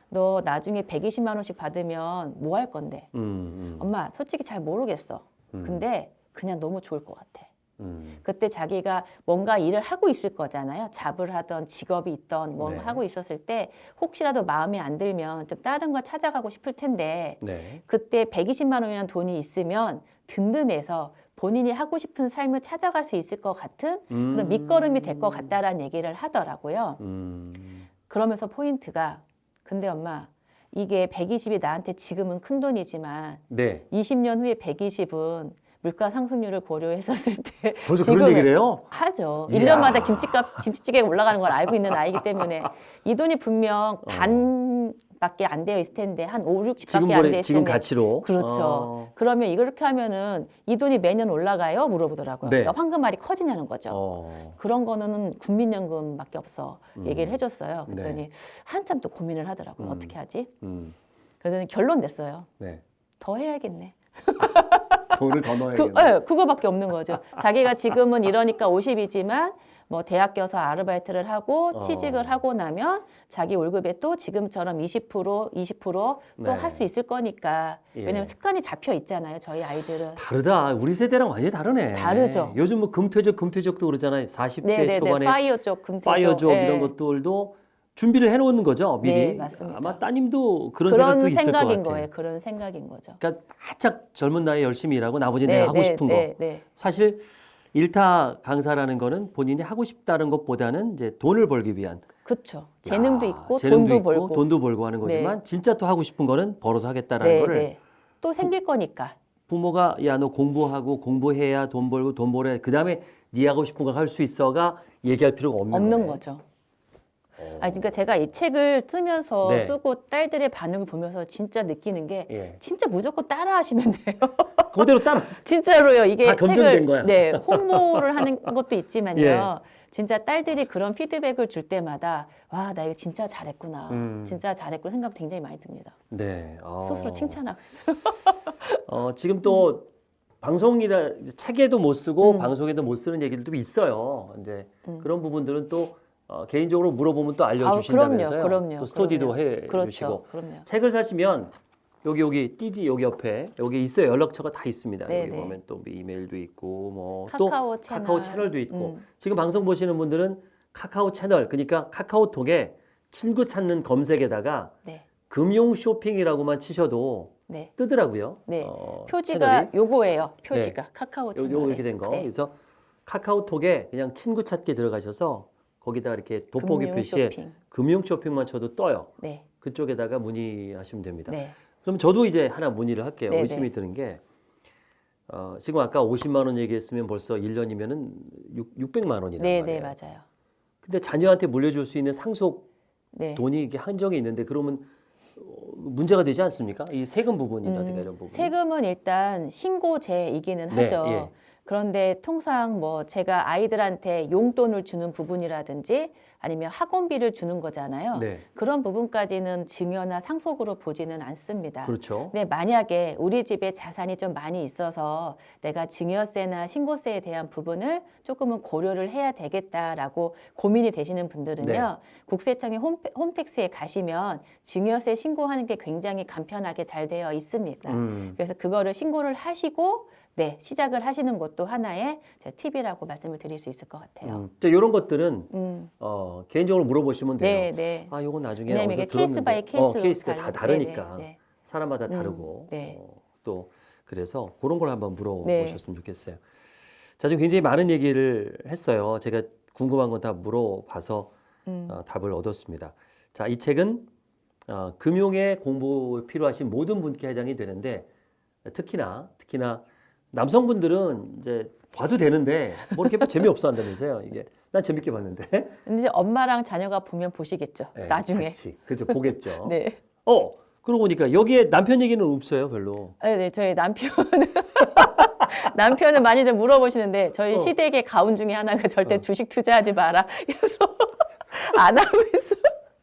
너 나중에 120만 원씩 받으면 뭐 할 건데? 음. 음. 엄마 솔직히 잘 모르겠어. 음. 근데 그냥 너무 좋을 것 같아. 음. 그때 자기가 뭔가 일을 하고 있을 거잖아요. job을 하던 직업이 있던 뭐 네. 하고 있었을 때 혹시라도 마음에 안 들면 좀 다른 걸 찾아가고 싶을 텐데 네. 그때 120만 원이라는 돈이 있으면 든든해서 본인이 하고 싶은 삶을 찾아갈 수 있을 것 같은 그런 음. 밑거름이 될 것 같다라는 얘기를 하더라고요. 음. 그러면서 포인트가 근데 엄마 이게 120이 나한테 지금은 큰 돈이지만 네. 20년 후에 120은 물가 상승률을 고려했었을 때 벌써 그런 얘기를 해요? 하죠. 이야. 일년마다 김치값 김치찌개가 올라가는 걸 알고 있는 아이기 때문에 이 돈이 분명 반 밖에 안 되어 있을 텐데 한 5, 60밖에 지금 안 되어 있을 지금 텐데 가치로. 그렇죠. 어. 그러면 이렇게 하면은 이 돈이 매년 올라가요? 물어보더라고요. 네. 그러니까 황금알이 커지냐는 거죠. 어. 그런 거는 국민연금밖에 없어 음. 얘기를 해줬어요. 네. 그랬더니 한참 또 고민을 하더라고요. 음. 어떻게 하지? 음. 그랬더니 결론 냈어요. 네. 더 해야겠네. 돈을 더 넣어야 그, 예, 그거밖에 없는 거죠. 자기가 지금은 이러니까 50이지만 뭐 대학 가서 아르바이트를 하고 어. 취직을 하고 나면 자기 월급에 또 지금처럼 20% 20%또 네. 할수 있을 거니까 예. 왜냐면 습관이 잡혀 있잖아요. 저희 아이들은. 다르다. 우리 세대랑 완전히 다르네. 다르죠. 요즘 뭐 금퇴족 금퇴족도 그러잖아요. 40대 네네네. 초반에 FIRE 족, 금퇴족. FIRE족 예. 이런 것들도 준비를 해놓는 거죠 미리. 네, 맞습니다. 아마 따님도 그런, 그런 생각도 있을 것 생각인 같아요. 거예요. 그런 생각인 거죠. 그러니까 바짝 젊은 나이에 열심히 일하고 나머지 네, 내가 하고 네, 싶은 거. 네, 네. 사실 일타 강사라는 거는 본인이 하고 싶다는 것보다는 이제 돈을 벌기 위한 그렇죠. 재능도 야, 있고 재능도 돈도 있고 벌고. 돈도 벌고 하는 거지만 진짜 또 하고 싶은 거는 벌어서 하겠다라는 네, 거를 네. 또 생길 거니까. 부모가 야 너 공부하고 공부해야 돈 벌고 돈 벌어야 그다음에 네 하고 싶은 거 할 수 있어가 얘기할 필요가 없는, 없는. 거죠. 어. 아, 그러니까 제가 이 책을 쓰면서 네. 쓰고 딸들의 반응을 보면서 진짜 느끼는 게 예. 진짜 무조건 따라하시면 돼요. *laughs* 그대로 따라. 진짜로요. 이게 책을 거야. 네, 홍보를 하는 것도 있지만요. 예. 진짜 딸들이 그런 피드백을 줄 때마다 와, 나 이거 진짜 잘했구나. 음. 진짜 잘했구나 생각 굉장히 많이 듭니다. 네. 어. 스스로 칭찬하고 있어요. *laughs* 어, 지금 또 방송이라 책에도 못 쓰고 음. 방송에도 못 쓰는 얘기들도 있어요. 이제 음. 그런 부분들은 또 어, 개인적으로 물어보면 또 알려주신다면서요. 그럼요, 그럼요, 또 스터디도 그럼요. 해 그렇죠. 주시고 그럼요. 책을 사시면 여기 여기 띠지 여기 옆에 여기 있어요. 연락처가 다 있습니다. 네, 여기 네. 보면 또 이메일도 있고 뭐 또 카카오 채널. 카카오 채널도 있고 음. 지금 방송 보시는 분들은 카카오 채널 그러니까 카카오톡에 친구 찾는 검색에다가 네. 금융 쇼핑이라고만 치셔도 네. 뜨더라고요. 네. 어, 표지가 채널이. 요거예요. 표지가 카카오 요, 채널. 요 이렇게 된 거. 네. 그래서 카카오톡에 그냥 친구 찾기 들어가셔서 거기다 이렇게 돋보기 금융 표시에 쇼핑. 금융 쇼핑만 쳐도 떠요. 네. 그쪽에다가 문의하시면 됩니다. 네. 그럼 저도 이제 하나 문의를 할게요. 네, 의심이 네. 드는 게 어, 지금 아까 50만 원 얘기했으면 벌써 1년이면은 6, 600만 원이란 네, 말이에요. 네, 맞아요. 근데 자녀한테 물려줄 수 있는 상속 네. 돈이 이게 한정이 있는데 그러면 어, 문제가 되지 않습니까? 이 세금 부분이라든가 음, 이런 부분. 세금은 일단 신고제이기는 네, 하죠. 예. 그런데 통상 뭐 제가 아이들한테 용돈을 주는 부분이라든지 아니면 학원비를 주는 거잖아요. 네. 그런 부분까지는 증여나 상속으로 보지는 않습니다. 그렇죠. 근데 만약에 우리 집에 자산이 좀 많이 있어서 내가 증여세나 신고세에 대한 부분을 조금은 고려를 해야 되겠다라고 고민이 되시는 분들은요. 네. 국세청의 홈, 홈택스에 가시면 증여세 신고하는 게 굉장히 간편하게 잘 되어 있습니다. 음. 그래서 그거를 신고를 하시고 네, 시작을 하시는 것도 하나의 제 팁이라고 말씀을 드릴 수 있을 것 같아요. 음. 자, 이런 것들은 음. 어, 개인적으로 물어보시면 돼요. 네, 네. 아, 요건 나중에 왜냐면 이게 케이스 들었는데. by case 어, 케이스가 다 다르니까 네, 네, 사람마다 음, 다르고 네. 어, 또 그래서 그런 걸 한번 네. 물어보셨으면 좋겠어요. 자, 지금 굉장히 많은 얘기를 했어요. 제가 궁금한 건 다 물어봐서 음. 어, 답을 얻었습니다. 자, 이 책은 어, 금융에 공부 필요하신 모든 분께 해당이 되는데 특히나 특히나 남성분들은 이제 봐도 되는데 뭐 이렇게 재미없어 한다면서요. 이게 난 재밌게 봤는데 근데 이제 엄마랑 자녀가 보면 보시겠죠. 네, 나중에. 같이 그죠 보겠죠. *laughs* 네. 어 그러고 보니까 여기에 남편 얘기는 없어요 별로. 네, 네. 저희 남편은 *laughs* 남편은 많이들 물어보시는데 저희 어. 시댁의 가훈 중에 하나가 절대 어. 주식 투자하지 마라. *laughs* 그래서 안 하고 있어.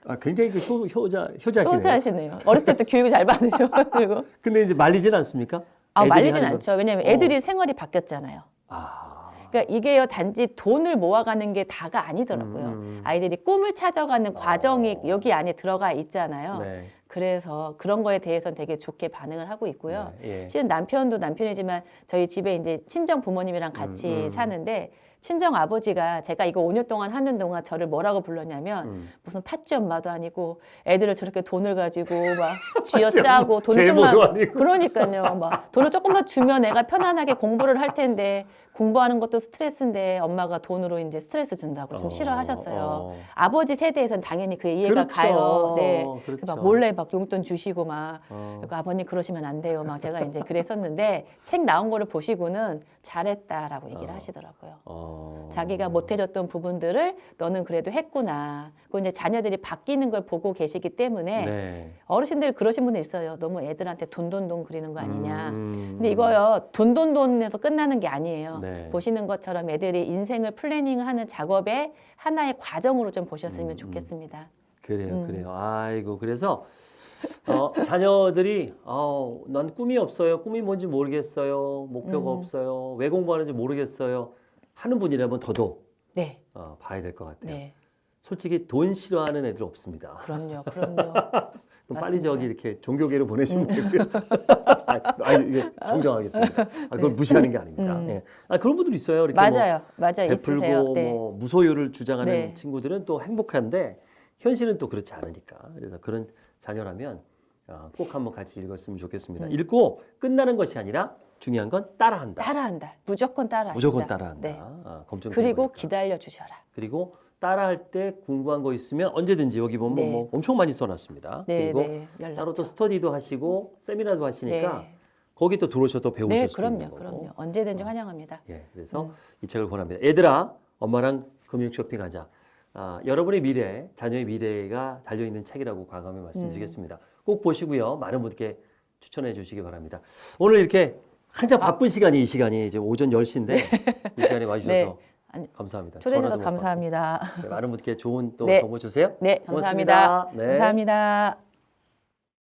아 굉장히 그 효, 효자 효자시네요. 투자하시네요. 어렸을 때부터 교육을 잘 받으셔가지고. 근데 이제 말리진 않습니까? 아, 말리진 않죠. 왜냐면 어. 애들이 생활이 바뀌었잖아요. 아. 그러니까 이게요 단지 돈을 모아가는 게 다가 아니더라고요. 음. 아이들이 꿈을 찾아가는 과정이 어. 여기 안에 들어가 있잖아요. 네. 그래서 그런 거에 대해서는 되게 좋게 반응을 하고 있고요. 네, 예. 실은 남편도 남편이지만 저희 집에 이제 친정 부모님이랑 같이 음, 음. 사는데 친정 아버지가 제가 이거 5년 동안 하는 동안 저를 뭐라고 불렀냐면 음. 무슨 팥쥐 엄마도 아니고 애들을 저렇게 돈을 가지고 막 *laughs* 쥐어짜고 돈을 아니고. 그러니까요 막 돈을 조금만 주면 애가 편안하게 공부를 할 텐데 공부하는 것도 스트레스인데 엄마가 돈으로 이제 스트레스 준다고 좀 어, 싫어하셨어요. 어. 아버지 세대에선 당연히 그 이해가 그렇죠. 가요. 네. 그렇죠. 막 몰래 막 용돈 주시고 막 어. 그리고 아버님 그러시면 안 돼요. 막 제가 이제 그랬었는데 책 나온 거를 보시고는 잘했다라고 얘기를 어. 하시더라고요. 어. 자기가 못해줬던 부분들을 너는 그래도 했구나. 그리고 이제 자녀들이 바뀌는 걸 보고 계시기 때문에 네. 어르신들이 그러신 분들 있어요. 너무 애들한테 돈돈돈 그리는 거 아니냐. 음. 근데 이거요 돈돈돈에서 끝나는 게 아니에요. 네. 보시는 것처럼 애들이 인생을 플래닝하는 작업의 하나의 과정으로 좀 보셨으면 음, 음. 좋겠습니다. 그래요, 음. 그래요. 아이고 그래서 어, 자녀들이 어, 난 꿈이 없어요. 꿈이 뭔지 모르겠어요. 목표가 음. 없어요. 왜 공부하는지 모르겠어요. 하는 분이라면 더더욱 네, 어, 봐야 될 것 같아요. 네, 솔직히 돈 싫어하는 애들 없습니다. 그럼요, *laughs* 그럼요. 그럼 빨리. 저기 이렇게 종교계로 보내시면 되고요. *laughs* 아, 아니, 이게 정정하겠습니다. 아, 그걸 무시하는 게 아닙니다. 음. 예. 아, 그런 분들 있어요. 이렇게 뭐 맞아요, 맞아요, 있으세요. 베풀고 네. 뭐 무소유를 주장하는 네. 친구들은 또 행복한데 현실은 또 그렇지 않으니까 그래서 그런 자녀라면 어, 꼭 한번 같이 읽었으면 좋겠습니다. 음. 읽고 끝나는 것이 아니라 중요한 건 따라한다. 따라한다. 무조건 따라하신다. 무조건 따라한다. 네. 아, 검증된 그리고 거니까. 기다려 주셔라. 그리고 따라할 때 궁금한 거 있으면 언제든지 여기 보면 네. 뭐 엄청 많이 써놨습니다. 네, 그리고 네. 따로 또 스터디도 하시고 세미나도 하시니까 네. 거기 또 들어오셔서 또 배우실 네, 수 그럼요, 있는 거고. 그럼요. 언제든지 환영합니다. 예, 그래서 음. 이 책을 권합니다. 얘들아, 엄마랑 금융 쇼핑하자. 아, 여러분의 미래, 자녀의 미래가 달려 있는 책이라고 과감히 말씀드리겠습니다. 꼭 보시고요. 많은 분께 추천해 주시기 바랍니다. 오늘 이렇게 한참 바쁜 시간이 이 시간이 이제 오전 10시인데 이 시간에 와주셔서 네. 감사합니다. 초대해 주셔서 전화도 못 감사합니다. 네, 많은 분께 좋은 또 네. 정보 주세요. 네, 감사합니다. 네. 감사합니다.